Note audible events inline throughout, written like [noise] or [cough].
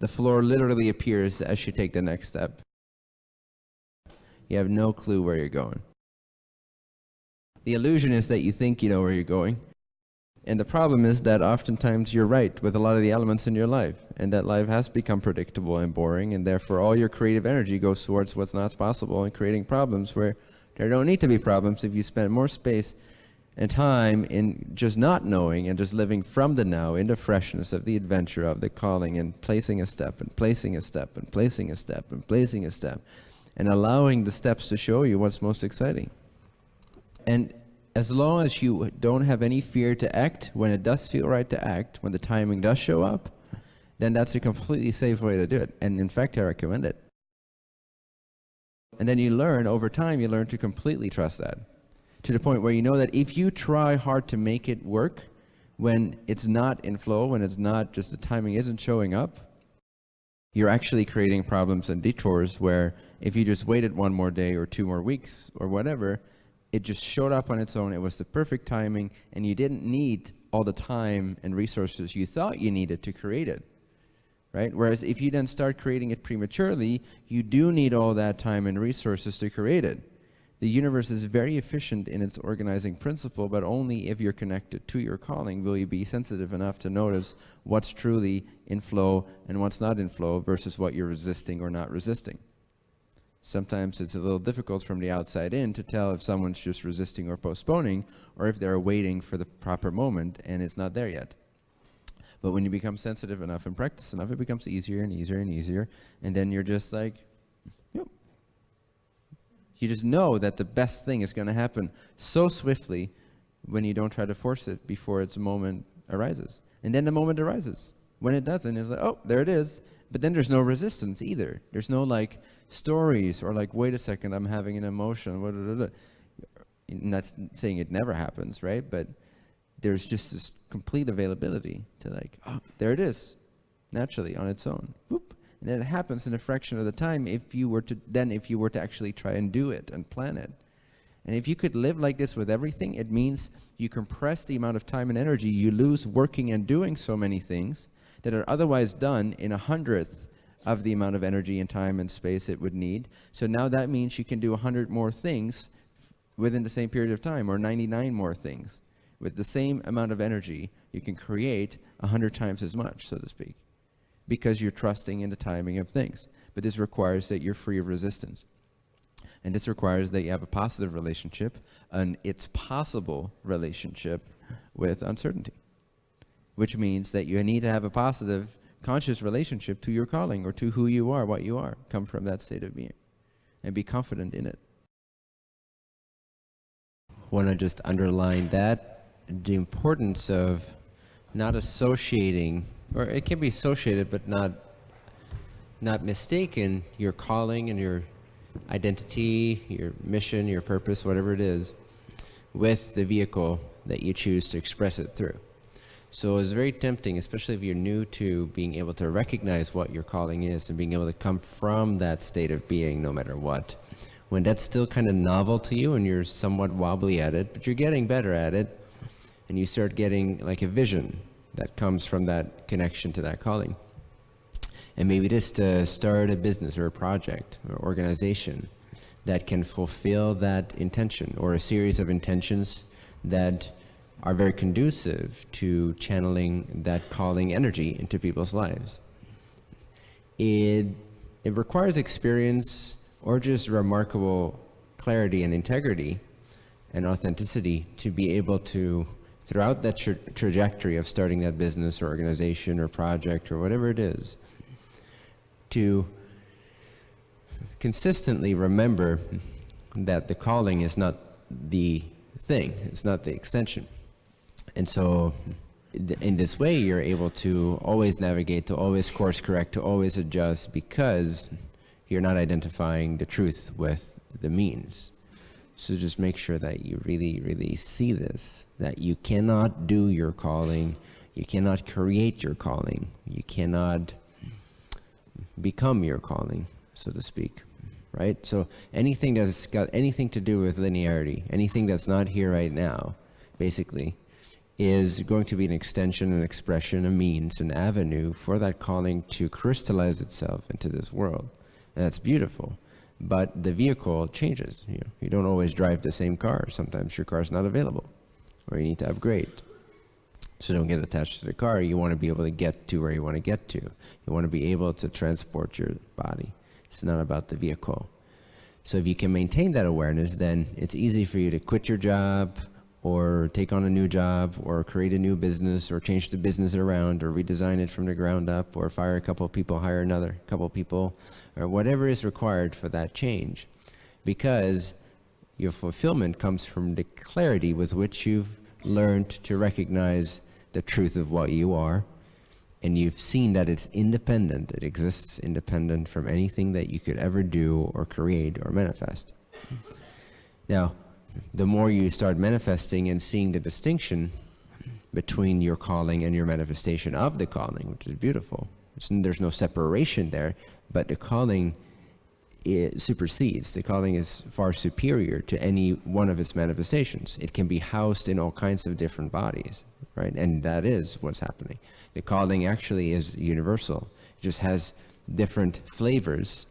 The floor literally appears as you take the next step. You have no clue where you're going. The illusion is that you think you know where you're going. And the problem is that oftentimes you're right with a lot of the elements in your life, and that life has become predictable and boring, and therefore all your creative energy goes towards what's not possible and creating problems where there don't need to be problems if you spend more space and time in just not knowing and just living from the now in the freshness of the adventure of the calling and placing a step and placing a step and placing a step and placing a step and allowing the steps to show you what's most exciting. And as long as you don't have any fear to act, when it does feel right to act, when the timing does show up, then that's a completely safe way to do it. And in fact, I recommend it. And then you learn, over time, you learn to completely trust that. To the point where you know that if you try hard to make it work, when it's not in flow, when it's not just the timing isn't showing up, you're actually creating problems and detours where if you just waited one more day or two more weeks or whatever, it just showed up on its own. It was the perfect timing, and you didn't need all the time and resources you thought you needed to create it. Right? Whereas if you then start creating it prematurely, you do need all that time and resources to create it. The universe is very efficient in its organizing principle, but only if you're connected to your calling will you be sensitive enough to notice what's truly in flow and what's not in flow versus what you're resisting or not resisting. Sometimes it's a little difficult from the outside in to tell if someone's just resisting or postponing or if they're waiting for the proper moment and it's not there yet. But when you become sensitive enough and practice enough, it becomes easier and easier and easier. And then you're just like. You just know that the best thing is going to happen so swiftly when you don't try to force it before its moment arises. And then the moment arises. When it doesn't, it's like, oh, there it is. But then there's no resistance either. There's no like stories or like, wait a second, I'm having an emotion. Not saying it never happens, right? But there's just this complete availability to like, oh, there it is, naturally on its own. Whoop. And it happens in a fraction of the time if you were to, then if you were to actually try and do it and plan it. And if you could live like this with everything, it means you compress the amount of time and energy you lose working and doing so many things that are otherwise done in a hundredth of the amount of energy and time and space it would need. So now that means you can do a 100 more things within the same period of time, or 99 more things. With the same amount of energy, you can create a 100 times as much, so to speak, because you're trusting in the timing of things. But this requires that you're free of resistance. And this requires that you have a positive relationship, an it's possible relationship with uncertainty which means that you need to have a positive conscious relationship to your calling or to who you are, what you are. Come from that state of being and be confident in it. Want to just underline that the importance of not associating, or it can be associated, but not not mistaken your calling and your identity, your mission, your purpose, whatever it is, with the vehicle that you choose to express it through. So it's very tempting, especially if you're new to being able to recognize what your calling is and being able to come from that state of being no matter what. When that's still kind of novel to you and you're somewhat wobbly at it, but you're getting better at it, and you start getting like a vision that comes from that connection to that calling. And maybe just to start a business or a project or organization that can fulfill that intention or a series of intentions that are very conducive to channeling that calling energy into people's lives. It, it requires experience or just remarkable clarity and integrity and authenticity to be able to, throughout that tra trajectory of starting that business or organization or project or whatever it is, to consistently remember that the calling is not the thing, it's not the extension. And so in this way, you're able to always navigate, to always course correct, to always adjust because you're not identifying the truth with the means. So just make sure that you really, really see this, that you cannot do your calling, you cannot create your calling, you cannot become your calling, so to speak, right? So anything that's got anything to do with linearity, anything that's not here right now, basically, is going to be an extension, an expression, a means, an avenue for that calling to crystallize itself into this world. And that's beautiful. But the vehicle changes. You, know, you don't always drive the same car. Sometimes your car is not available or you need to upgrade. So don't get attached to the car. You want to be able to get to where you want to get to. You want to be able to transport your body. It's not about the vehicle. So if you can maintain that awareness, then it's easy for you to quit your job or take on a new job or create a new business or change the business around or redesign it from the ground up or fire a couple of people, hire another couple of people or whatever is required for that change. Because your fulfillment comes from the clarity with which you've learned to recognize the truth of what you are and you've seen that it's independent, it exists independent from anything that you could ever do or create or manifest. Now, the more you start manifesting and seeing the distinction between your calling and your manifestation of the calling, which is beautiful. There's no separation there, but the calling it supersedes. The calling is far superior to any one of its manifestations. It can be housed in all kinds of different bodies, right? And that is what's happening. The calling actually is universal. It just has different flavors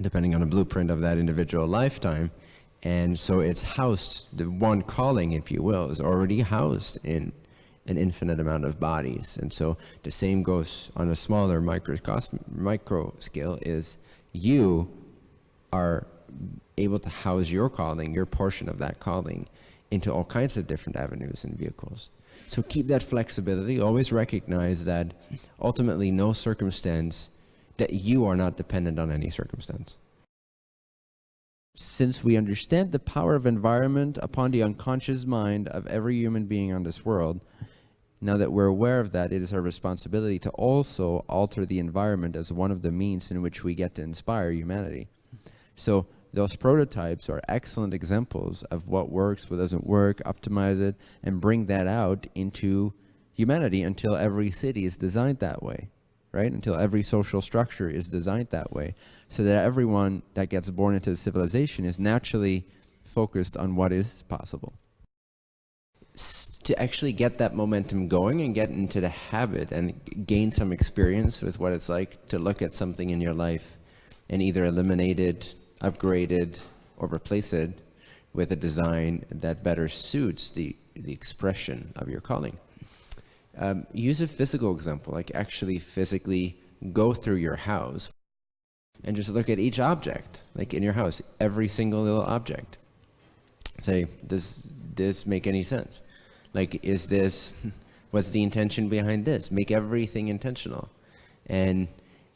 depending on the blueprint of that individual lifetime. And so it's housed, the one calling, if you will, is already housed in an infinite amount of bodies. And so the same goes on a smaller micro, micro scale is you are able to house your calling, your portion of that calling, into all kinds of different avenues and vehicles. So keep that flexibility. Always recognize that ultimately no circumstance, that you are not dependent on any circumstance. Since we understand the power of environment upon the unconscious mind of every human being on this world, now that we're aware of that, it is our responsibility to also alter the environment as one of the means in which we get to inspire humanity. So those prototypes are excellent examples of what works, what doesn't work, optimize it, and bring that out into humanity until every city is designed that way, right? Until every social structure is designed that way, so that everyone that gets born into the civilization is naturally focused on what is possible. To actually get that momentum going and get into the habit and gain some experience with what it's like to look at something in your life and either eliminate it upgrade it, or replace it with a design that better suits the, the expression of your calling. Um, use a physical example, like actually physically go through your house and just look at each object, like in your house, every single little object. Say, does this make any sense? Like, is this, [laughs] what's the intention behind this? Make everything intentional. And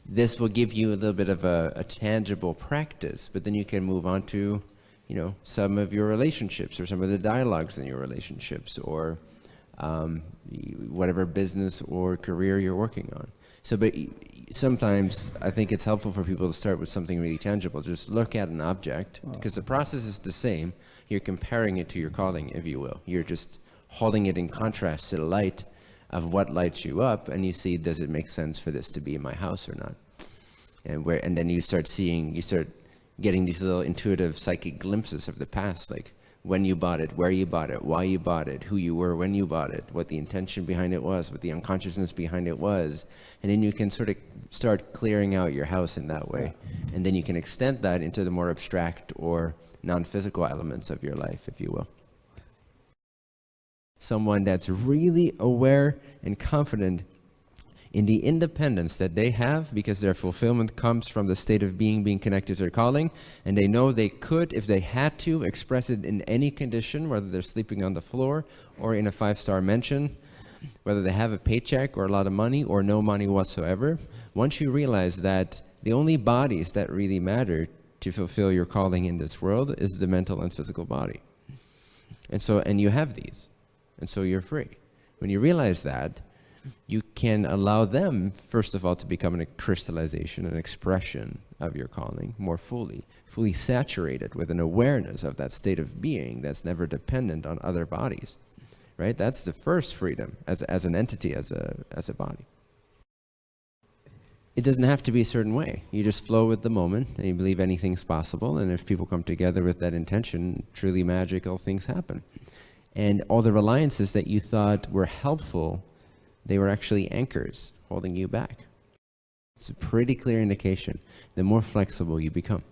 this will give you a little bit of a, a, tangible practice, but then you can move on to, you know, some of your relationships or some of the dialogues in your relationships or um, whatever business or career you're working on. So, but sometimes I think it's helpful for people to start with something really tangible. Just look at an object because the process is the same. You're comparing it to your calling, if you will. You're just holding it in contrast to the light of what lights you up and you see does it make sense for this to be in my house or not and where and then you start seeing you start getting these little intuitive psychic glimpses of the past like when you bought it where you bought it why you bought it who you were when you bought it what the intention behind it was what the unconsciousness behind it was. And then you can sort of start clearing out your house in that way. And then you can extend that into the more abstract or non-physical elements of your life if you will. Someone that's really aware and confident in the independence that they have because their fulfillment comes from the state of being being connected to their calling. And they know they could if they had to express it in any condition whether they're sleeping on the floor or in a five-star mansion whether they have a paycheck or a lot of money or no money whatsoever. Once you realize that the only bodies that really matter to fulfill your calling in this world is the mental and physical body. And so and you have these. And so you're free. When you realize that, you can allow them, first of all, to become a crystallization, an expression of your calling more fully, fully saturated with an awareness of that state of being that's never dependent on other bodies, right? That's the first freedom as, as an entity, as a, as a body. It doesn't have to be a certain way. You just flow with the moment and you believe anything's possible. And if people come together with that intention, truly magical things happen. And all the reliances that you thought were helpful, they were actually anchors holding you back. It's a pretty clear indication. The more flexible you become.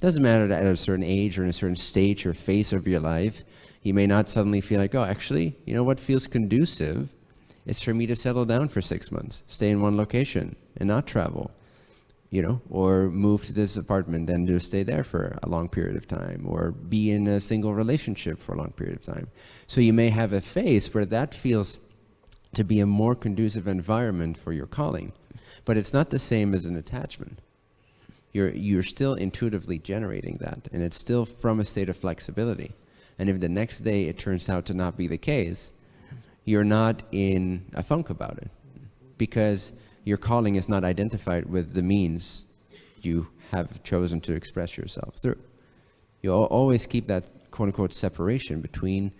Doesn't matter that at a certain age or in a certain stage or phase of your life, you may not suddenly feel like, oh, actually, you know what feels conducive is for me to settle down for six months, stay in one location and not travel, you know, or move to this apartment and just stay there for a long period of time, or be in a single relationship for a long period of time. So you may have a phase where that feels to be a more conducive environment for your calling, but it's not the same as an attachment you're, you're still intuitively generating that, and it's still from a state of flexibility. And if the next day it turns out to not be the case, you're not in a funk about it because your calling is not identified with the means you have chosen to express yourself through. You'll always keep that quote unquote separation between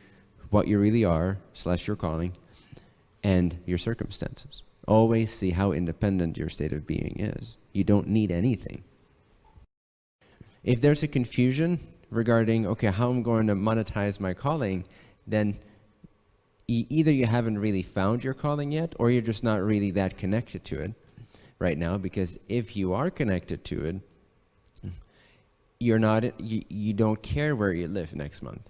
what you really are slash your calling and your circumstances. Always see how independent your state of being is. You don't need anything. If there's a confusion regarding, okay, how I'm going to monetize my calling, then either you haven't really found your calling yet, or you're just not really that connected to it right now, because if you are connected to it, you're not, you, you don't care where you live next month.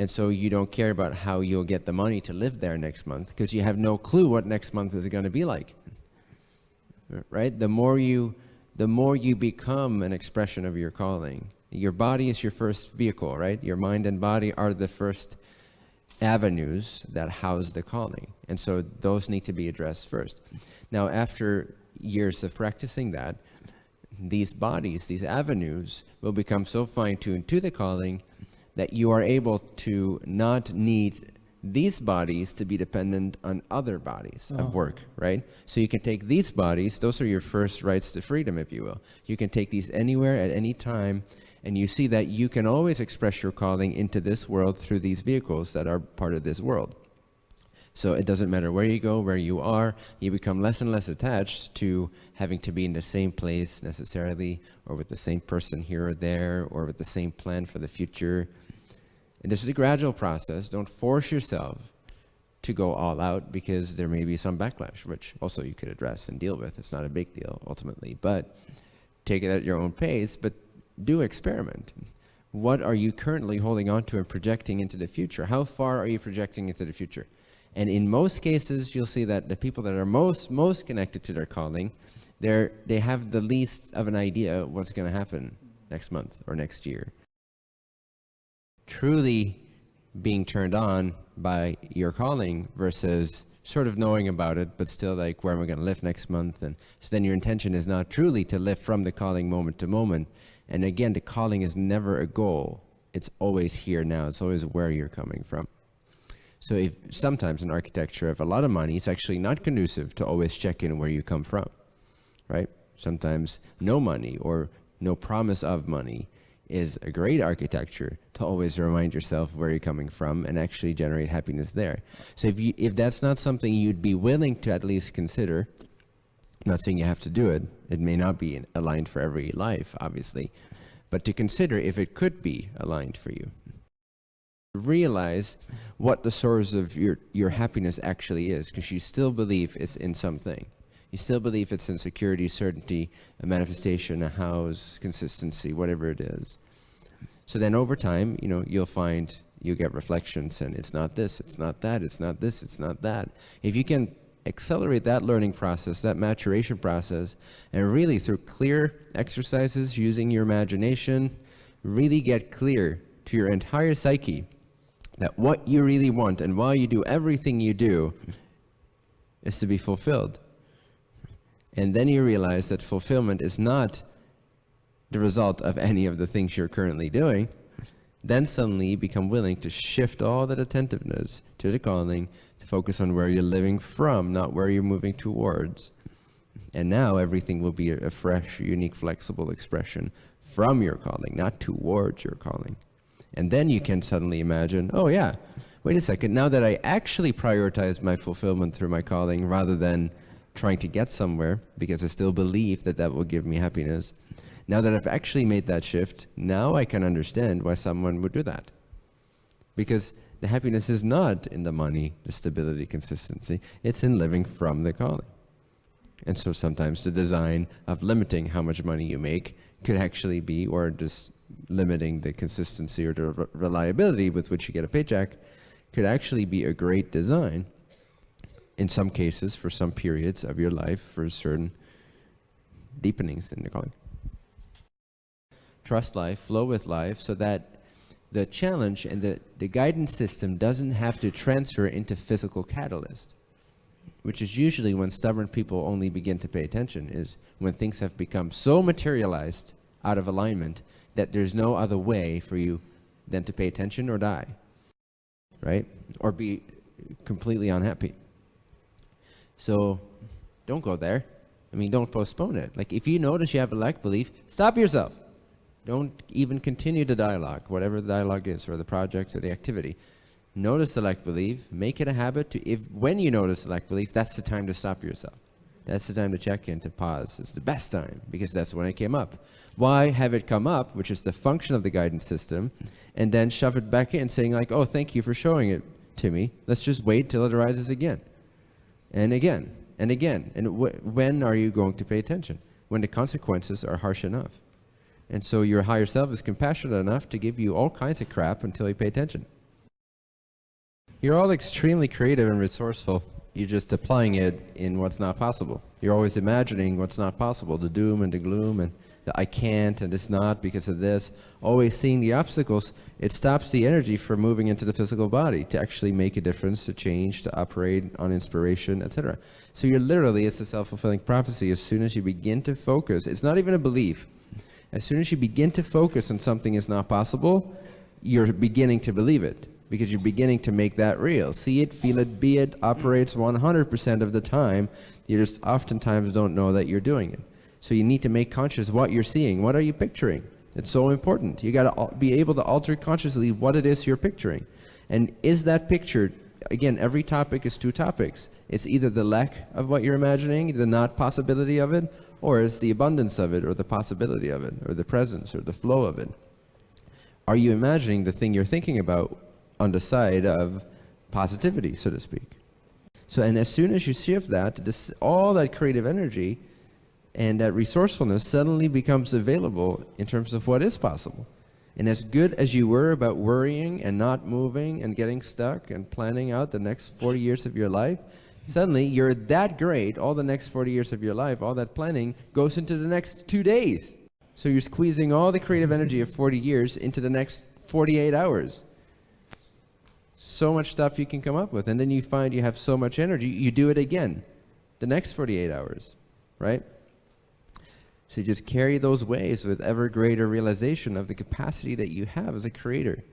And so you don't care about how you'll get the money to live there next month because you have no clue what next month is going to be like. Right? The more you the more you become an expression of your calling. Your body is your first vehicle, right? Your mind and body are the first avenues that house the calling. And so those need to be addressed first. Now, after years of practicing that, these bodies, these avenues, will become so fine-tuned to the calling that you are able to not need these bodies to be dependent on other bodies oh. of work, right? So you can take these bodies, those are your first rights to freedom, if you will. You can take these anywhere at any time, and you see that you can always express your calling into this world through these vehicles that are part of this world. So it doesn't matter where you go, where you are, you become less and less attached to having to be in the same place necessarily, or with the same person here or there, or with the same plan for the future. And this is a gradual process. Don't force yourself to go all out because there may be some backlash, which also you could address and deal with. It's not a big deal ultimately, but take it at your own pace, but do experiment. What are you currently holding on to and projecting into the future? How far are you projecting into the future? And in most cases, you'll see that the people that are most, most connected to their calling, they're, they have the least of an idea what's going to happen next month or next year truly being turned on by your calling versus sort of knowing about it, but still like, where am I going to live next month? And so then your intention is not truly to live from the calling moment to moment. And again, the calling is never a goal. It's always here now. It's always where you're coming from. So if sometimes in architecture of a lot of money, it's actually not conducive to always check in where you come from, right? Sometimes no money or no promise of money is a great architecture to always remind yourself where you're coming from and actually generate happiness there. So if you if that's not something you'd be willing to at least consider, I'm not saying you have to do it. It may not be aligned for every life, obviously, but to consider if it could be aligned for you. Realize what the source of your, your happiness actually is, because you still believe it's in something. You still believe it's in security, certainty, a manifestation, a house, consistency, whatever it is. So then over time, you know, you'll find you get reflections and it's not this, it's not that, it's not this, it's not that. If you can accelerate that learning process, that maturation process, and really through clear exercises using your imagination, really get clear to your entire psyche that what you really want and why you do everything you do is to be fulfilled. And then you realize that fulfillment is not the result of any of the things you're currently doing. Then suddenly you become willing to shift all that attentiveness to the calling to focus on where you're living from, not where you're moving towards. And now everything will be a fresh, unique, flexible expression from your calling, not towards your calling. And then you can suddenly imagine, oh yeah, wait a second, now that I actually prioritize my fulfillment through my calling rather than trying to get somewhere because I still believe that that will give me happiness. Now that I've actually made that shift, now I can understand why someone would do that. Because the happiness is not in the money, the stability, consistency. It's in living from the calling. And so sometimes the design of limiting how much money you make could actually be, or just limiting the consistency or the reliability with which you get a paycheck, could actually be a great design in some cases for some periods of your life for certain deepenings in the calling. Trust life, flow with life, so that the challenge and the, the guidance system doesn't have to transfer into physical catalyst, which is usually when stubborn people only begin to pay attention, is when things have become so materialized out of alignment that there's no other way for you than to pay attention or die, right? Or be completely unhappy. So don't go there. I mean, don't postpone it. Like, if you notice you have a lack belief, stop yourself. Don't even continue the dialogue, whatever the dialogue is, or the project or the activity. Notice the lack belief, make it a habit to, if when you notice the lack belief, that's the time to stop yourself. That's the time to check in, to pause. It's the best time, because that's when it came up. Why have it come up, which is the function of the guidance system, and then shove it back in, saying like, oh, thank you for showing it to me. Let's just wait till it arises again. And again, and again. And when are you going to pay attention? When the consequences are harsh enough. And so your higher self is compassionate enough to give you all kinds of crap until you pay attention. You're all extremely creative and resourceful. You're just applying it in what's not possible. You're always imagining what's not possible, the doom and the gloom and the I can't and it's not because of this. Always seeing the obstacles, it stops the energy from moving into the physical body to actually make a difference, to change, to operate on inspiration, etc. So you're literally, it's a self-fulfilling prophecy. As soon as you begin to focus, it's not even a belief. As soon as you begin to focus on something is not possible, you're beginning to believe it because you're beginning to make that real. See it, feel it, be it, operates 100% of the time. You just oftentimes don't know that you're doing it. So you need to make conscious what you're seeing. What are you picturing? It's so important. You got to be able to alter consciously what it is you're picturing. And is that picture, again, every topic is two topics. It's either the lack of what you're imagining, the not possibility of it, or it's the abundance of it, or the possibility of it, or the presence, or the flow of it. Are you imagining the thing you're thinking about on the side of positivity, so to speak? So, and as soon as you shift that, this, all that creative energy and that resourcefulness suddenly becomes available in terms of what is possible. And as good as you were about worrying and not moving and getting stuck and planning out the next 40 years of your life, Suddenly, you're that great, all the next 40 years of your life, all that planning goes into the next two days. So you're squeezing all the creative energy of 40 years into the next 48 hours. So much stuff you can come up with. And then you find you have so much energy, you do it again the next 48 hours, right? So just carry those waves with ever greater realization of the capacity that you have as a creator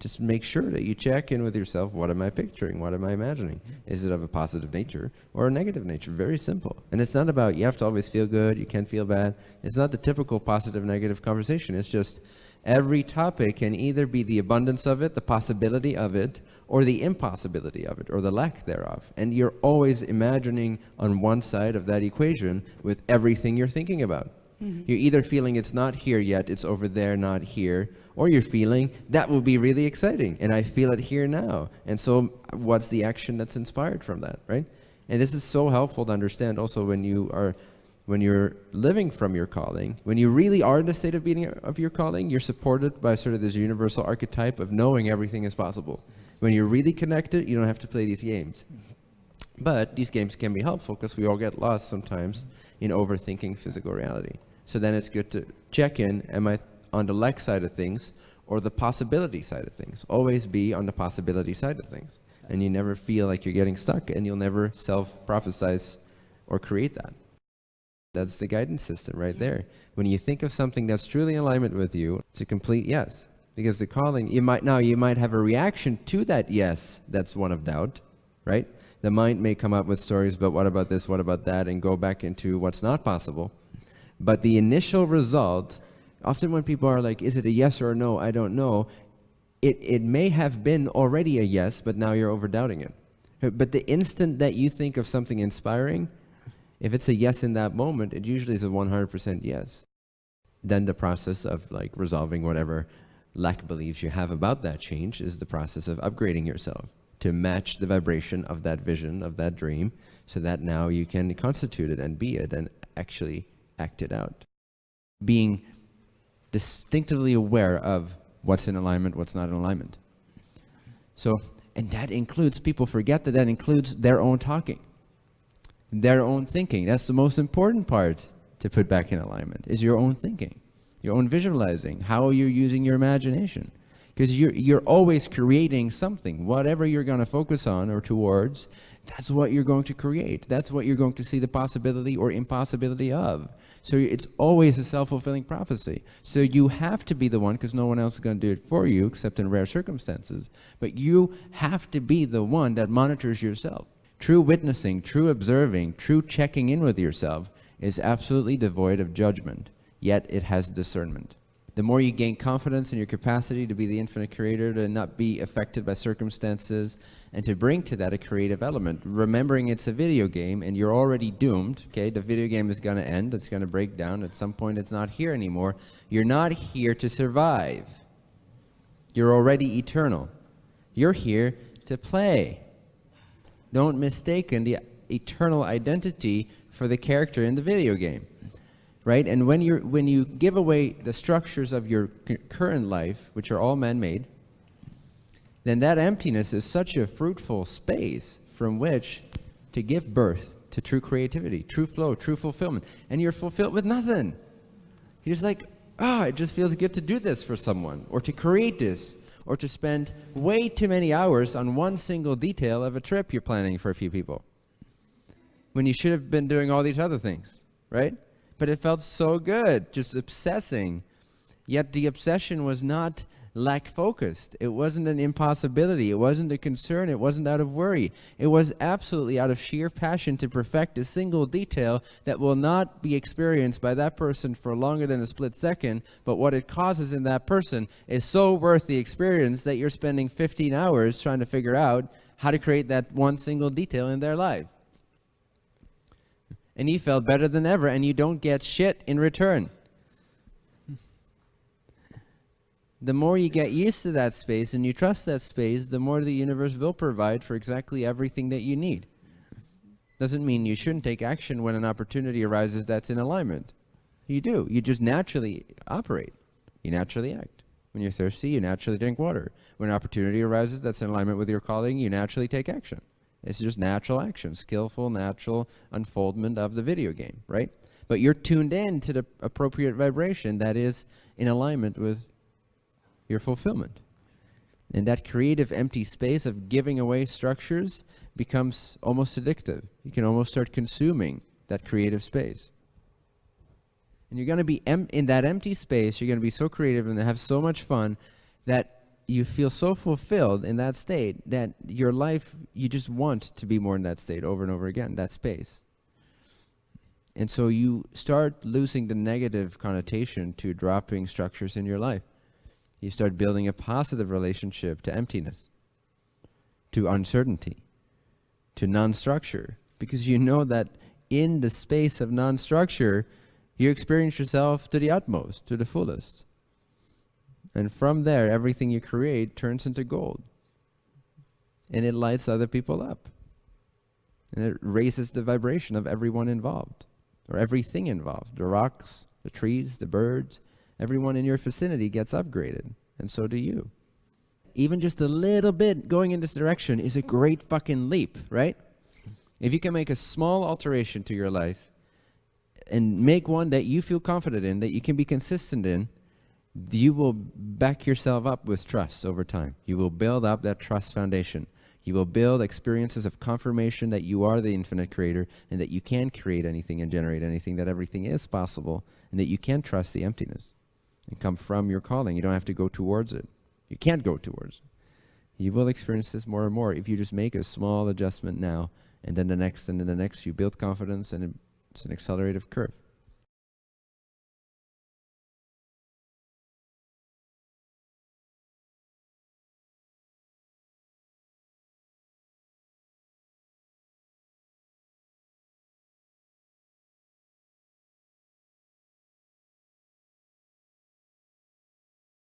just make sure that you check in with yourself. What am I picturing? What am I imagining? Is it of a positive nature or a negative nature? Very simple. And it's not about you have to always feel good, you can't feel bad. It's not the typical positive negative conversation. It's just every topic can either be the abundance of it, the possibility of it, or the impossibility of it, or the lack thereof. And you're always imagining on one side of that equation with everything you're thinking about. Mm -hmm. You're either feeling it's not here yet, it's over there, not here, or you're feeling that will be really exciting and I feel it here now. And so what's the action that's inspired from that, right? And this is so helpful to understand also when you are when you're living from your calling, when you really are in the state of being of your calling, you're supported by sort of this universal archetype of knowing everything is possible. When you're really connected, you don't have to play these games. But these games can be helpful because we all get lost sometimes in overthinking physical reality. So then it's good to check in, am I on the lack side of things or the possibility side of things? Always be on the possibility side of things. And you never feel like you're getting stuck and you'll never self-prophesize or create that. That's the guidance system right there. When you think of something that's truly in alignment with you, it's a complete yes. Because the calling, you might now you might have a reaction to that yes that's one of doubt, right? The mind may come up with stories, but what about this, what about that, and go back into what's not possible. But the initial result, often when people are like, is it a yes or a no, I don't know, it, it may have been already a yes, but now you're overdoubting it. But the instant that you think of something inspiring, if it's a yes in that moment, it usually is a 100% yes. Then the process of like resolving whatever lack beliefs you have about that change is the process of upgrading yourself to match the vibration of that vision, of that dream, so that now you can constitute it and be it and actually act it out. Being distinctively aware of what's in alignment, what's not in alignment. So, and that includes, people forget that that includes their own talking, their own thinking. That's the most important part to put back in alignment, is your own thinking, your own visualizing, how you're using your imagination because you're, you're always creating something. Whatever you're going to focus on or towards, that's what you're going to create. That's what you're going to see the possibility or impossibility of. So it's always a self-fulfilling prophecy. So you have to be the one, because no one else is going to do it for you, except in rare circumstances. But you have to be the one that monitors yourself. True witnessing, true observing, true checking in with yourself is absolutely devoid of judgment, yet it has discernment the more you gain confidence in your capacity to be the infinite creator, to not be affected by circumstances, and to bring to that a creative element. Remembering it's a video game and you're already doomed, okay? The video game is going to end, it's going to break down. At some point, it's not here anymore. You're not here to survive. You're already eternal. You're here to play. Don't mistake the eternal identity for the character in the video game right? And when, you when you give away the structures of your current life, which are all man-made, then that emptiness is such a fruitful space from which to give birth to true creativity, true flow, true fulfillment. And you're fulfilled with nothing. You're just like, ah, oh, it just feels good to do this for someone, or to create this, or to spend way too many hours on one single detail of a trip you're planning for a few people. When you should have been doing all these other things, right? but it felt so good, just obsessing. Yet the obsession was not lack focused. It wasn't an impossibility. It wasn't a concern. It wasn't out of worry. It was absolutely out of sheer passion to perfect a single detail that will not be experienced by that person for longer than a split second, but what it causes in that person is so worth the experience that you're spending 15 hours trying to figure out how to create that one single detail in their life and you felt better than ever, and you don't get shit in return. The more you get used to that space and you trust that space, the more the universe will provide for exactly everything that you need. Doesn't mean you shouldn't take action when an opportunity arises that's in alignment. You do. You just naturally operate. You naturally act. When you're thirsty, you naturally drink water. When an opportunity arises that's in alignment with your calling, you naturally take action. It's just natural action, skillful, natural unfoldment of the video game, right? But you're tuned in to the appropriate vibration that is in alignment with your fulfillment. And that creative empty space of giving away structures becomes almost addictive. You can almost start consuming that creative space. And you're going to be in that empty space, you're going to be so creative and have so much fun that you feel so fulfilled in that state that your life, you just want to be more in that state over and over again, that space. And so you start losing the negative connotation to dropping structures in your life. You start building a positive relationship to emptiness, to uncertainty, to non-structure, because you know that in the space of non-structure, you experience yourself to the utmost, to the fullest. And from there, everything you create turns into gold. And it lights other people up. And it raises the vibration of everyone involved, or everything involved. The rocks, the trees, the birds, everyone in your vicinity gets upgraded. And so do you. Even just a little bit going in this direction is a great fucking leap, right? If you can make a small alteration to your life and make one that you feel confident in, that you can be consistent in, you will back yourself up with trust over time. You will build up that trust foundation. You will build experiences of confirmation that you are the infinite creator and that you can create anything and generate anything, that everything is possible, and that you can trust the emptiness and come from your calling. You don't have to go towards it. You can't go towards it. You will experience this more and more if you just make a small adjustment now, and then the next, and then the next, you build confidence, and it's an accelerative curve.